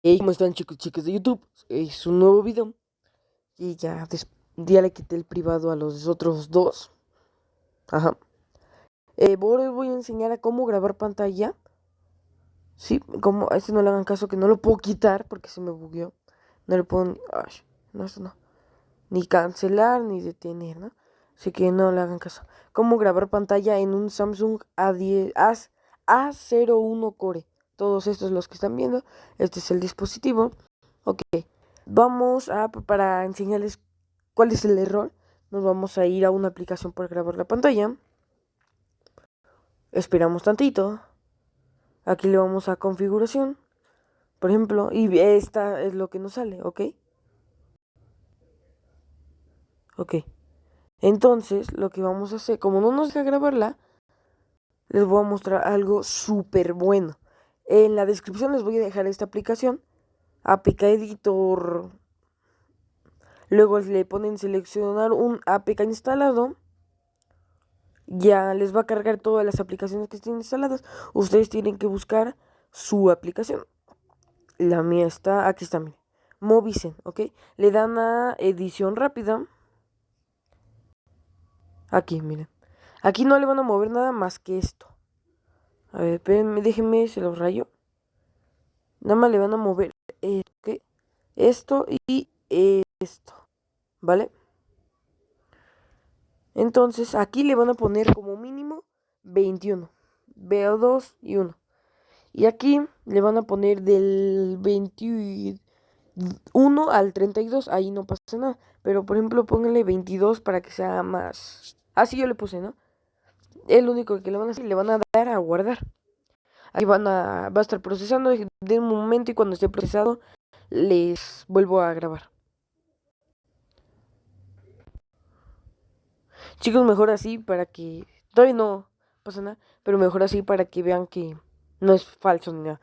Hey, ¿cómo están chicos y chicas de YouTube? Es un nuevo video Y ya, ya le quité el privado a los otros dos. Ajá. Eh, les voy a enseñar a cómo grabar pantalla. Sí, como a este no le hagan caso que no lo puedo quitar porque se me bugueó. No le puedo... No, esto no. Ni cancelar ni detener, ¿no? Así que no le hagan caso. Cómo grabar pantalla en un Samsung A10, A01 Core todos estos los que están viendo. Este es el dispositivo. Ok, vamos a, para enseñarles cuál es el error, nos vamos a ir a una aplicación para grabar la pantalla. Esperamos tantito. Aquí le vamos a configuración. Por ejemplo, y esta es lo que nos sale, ¿ok? Ok. Entonces, lo que vamos a hacer, como no nos deja grabarla, les voy a mostrar algo súper bueno. En la descripción les voy a dejar esta aplicación, APK Editor. Luego le ponen seleccionar un APK instalado. Ya les va a cargar todas las aplicaciones que estén instaladas. Ustedes tienen que buscar su aplicación. La mía está, aquí está, miren. Movicen, ¿ok? Le dan a edición rápida. Aquí, miren. Aquí no le van a mover nada más que esto. A ver, espérenme, déjenme, se los rayo. Nada más le van a mover eh, esto y esto, ¿vale? Entonces aquí le van a poner como mínimo 21, Veo 2 y 1. Y aquí le van a poner del 21 al 32, ahí no pasa nada. Pero por ejemplo pónganle 22 para que sea más... Así yo le puse, ¿no? Es lo único que le van a hacer, le van a dar a guardar. Ahí van a, va a estar procesando de un momento y cuando esté procesado les vuelvo a grabar. Chicos, mejor así para que... Todavía no pasa nada, pero mejor así para que vean que no es falso ni nada.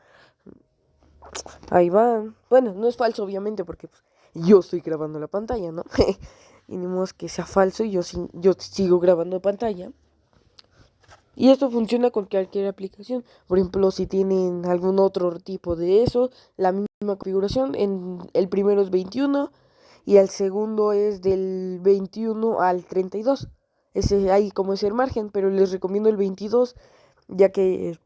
Ahí van. Bueno, no es falso obviamente porque pues, yo estoy grabando la pantalla, ¿no? y ni modo que sea falso y yo, yo sigo grabando pantalla. Y esto funciona con cualquier aplicación. Por ejemplo, si tienen algún otro tipo de eso, la misma configuración. En el primero es 21 y el segundo es del 21 al 32. Ese ahí como es el margen, pero les recomiendo el 22 ya que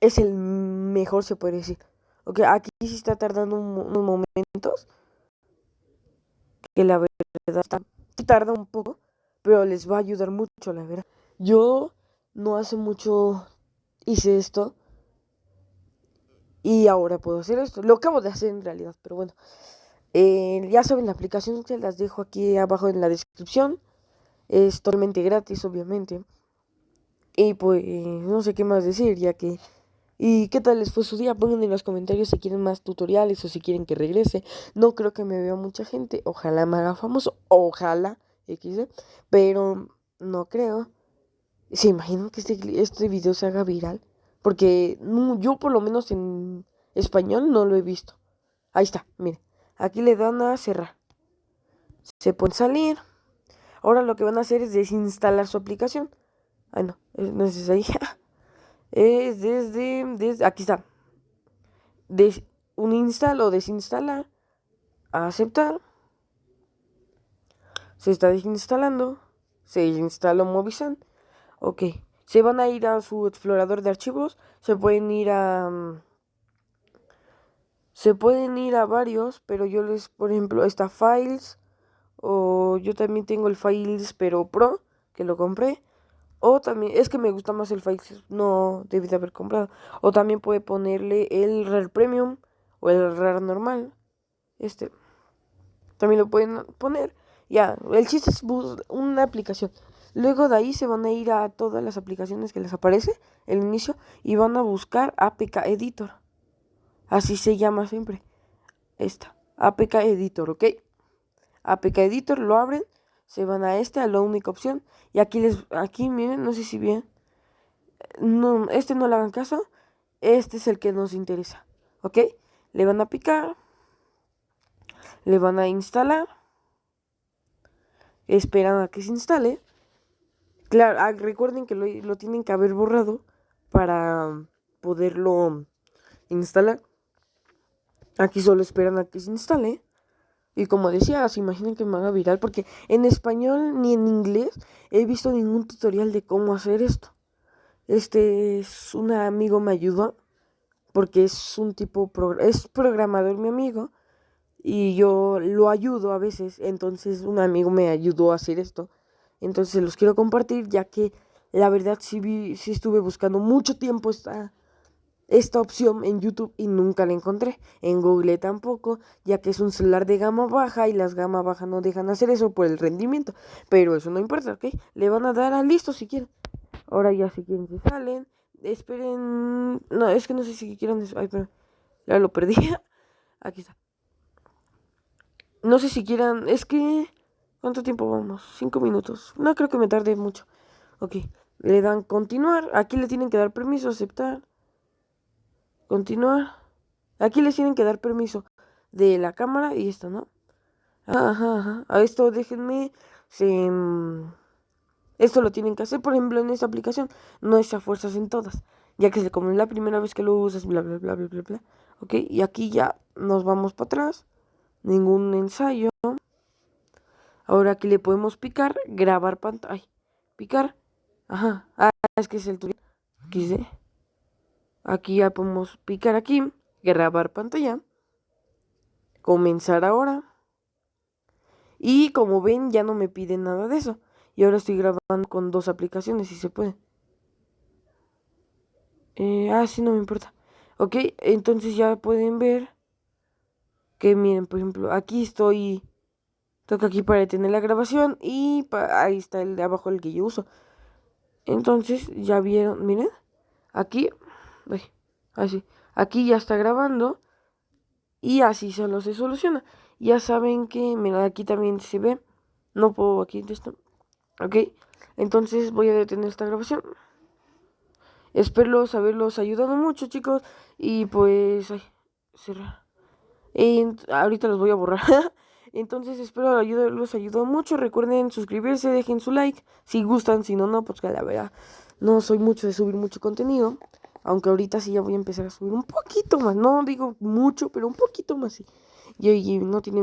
es el mejor se puede decir. Ok, aquí sí está tardando unos momentos. Que la verdad está, tarda un poco, pero les va a ayudar mucho, la verdad. Yo no hace mucho hice esto y ahora puedo hacer esto. Lo acabo de hacer en realidad, pero bueno. Eh, ya saben, la aplicación se las dejo aquí abajo en la descripción. Es totalmente gratis, obviamente. Y pues no sé qué más decir, ya que... ¿Y qué tal les fue su día? Pongan en los comentarios si quieren más tutoriales o si quieren que regrese. No creo que me vea mucha gente. Ojalá me haga famoso. Ojalá. XD. Pero no creo. ¿Se imaginan que este, este video se haga viral? Porque yo por lo menos en español no lo he visto. Ahí está, miren. Aquí le dan a cerrar. Se pueden salir. Ahora lo que van a hacer es desinstalar su aplicación. Ay, no, no es ahí. es desde, desde, aquí está. Un install o desinstalar. Aceptar. Se está desinstalando. Se instaló Movisan. Ok. Se van a ir a su explorador de archivos. Se pueden ir a... Mm, se pueden ir a varios, pero yo les, por ejemplo, está Files. O yo también tengo el Files, pero Pro, que lo compré. O también, es que me gusta más el Files, no debí de haber comprado. O también puede ponerle el Rare Premium o el Rare normal. Este. También lo pueden poner. Ya, el chiste es una aplicación. Luego de ahí se van a ir a todas las aplicaciones que les aparece, el inicio, y van a buscar APK Editor. Así se llama siempre. Esta, APK Editor, ¿ok? APK Editor, lo abren, se van a este, a la única opción. Y aquí les, aquí miren, no sé si bien. No, este no le hagan caso. Este es el que nos interesa, ¿ok? Le van a picar. Le van a instalar. Esperan a que se instale. Claro, ah, recuerden que lo, tienen que haber borrado para poderlo instalar. Aquí solo esperan a que se instale. Y como decía, se imaginen que me haga viral porque en español ni en inglés he visto ningún tutorial de cómo hacer esto. Este es un amigo me ayudó porque es un tipo es programador mi amigo y yo lo ayudo a veces, entonces un amigo me ayudó a hacer esto. Entonces los quiero compartir ya que la verdad sí vi sí estuve buscando mucho tiempo esta esta opción en YouTube y nunca la encontré. En Google tampoco, ya que es un celular de gama baja y las gama baja no dejan hacer eso por el rendimiento. Pero eso no importa, ¿ok? Le van a dar a listo si quieren. Ahora ya si quieren se salen. Esperen. No, es que no sé si quieren. Ay, pero ya lo perdí. Aquí está. No sé si quieran. Es que. ¿Cuánto tiempo vamos? Cinco minutos. No creo que me tarde mucho. Ok. Le dan continuar. Aquí le tienen que dar permiso, aceptar. Continuar. Aquí les tienen que dar permiso de la cámara y esto, ¿no? Ajá, ajá. A esto déjenme. Se, mm, esto lo tienen que hacer, por ejemplo, en esta aplicación. No es a fuerzas en todas. Ya que es como la primera vez que lo usas, bla, bla, bla, bla, bla, bla. Ok, y aquí ya nos vamos para atrás. Ningún ensayo. Ahora aquí le podemos picar, grabar pantalla. Picar. Ajá. Ah, es que es el tutorial. Aquí Aquí ya podemos picar aquí, grabar pantalla, comenzar ahora. Y como ven ya no me pide nada de eso. Y ahora estoy grabando con dos aplicaciones si se puede. Eh, ah, sí, no me importa. Ok, entonces ya pueden ver que miren, por ejemplo, aquí estoy... Toco aquí para detener la grabación y ahí está el de abajo el que yo uso. Entonces, ya vieron, miren, aquí así. Aquí ya está grabando. Y así solo se soluciona. Ya saben que, mira, aquí también se ve. No puedo aquí de esto. Ok. Entonces voy a detener esta grabación. Espero haberlos ayudado mucho, chicos. Y pues, ay, cerrar. ahorita los voy a borrar. Entonces espero haberlos ayudado mucho. Recuerden suscribirse, dejen su like. Si gustan, si no, no, pues que la verdad no soy mucho de subir mucho contenido. Aunque ahorita sí ya voy a empezar a subir un poquito más. No digo mucho, pero un poquito más. Sí. Y, y no tiene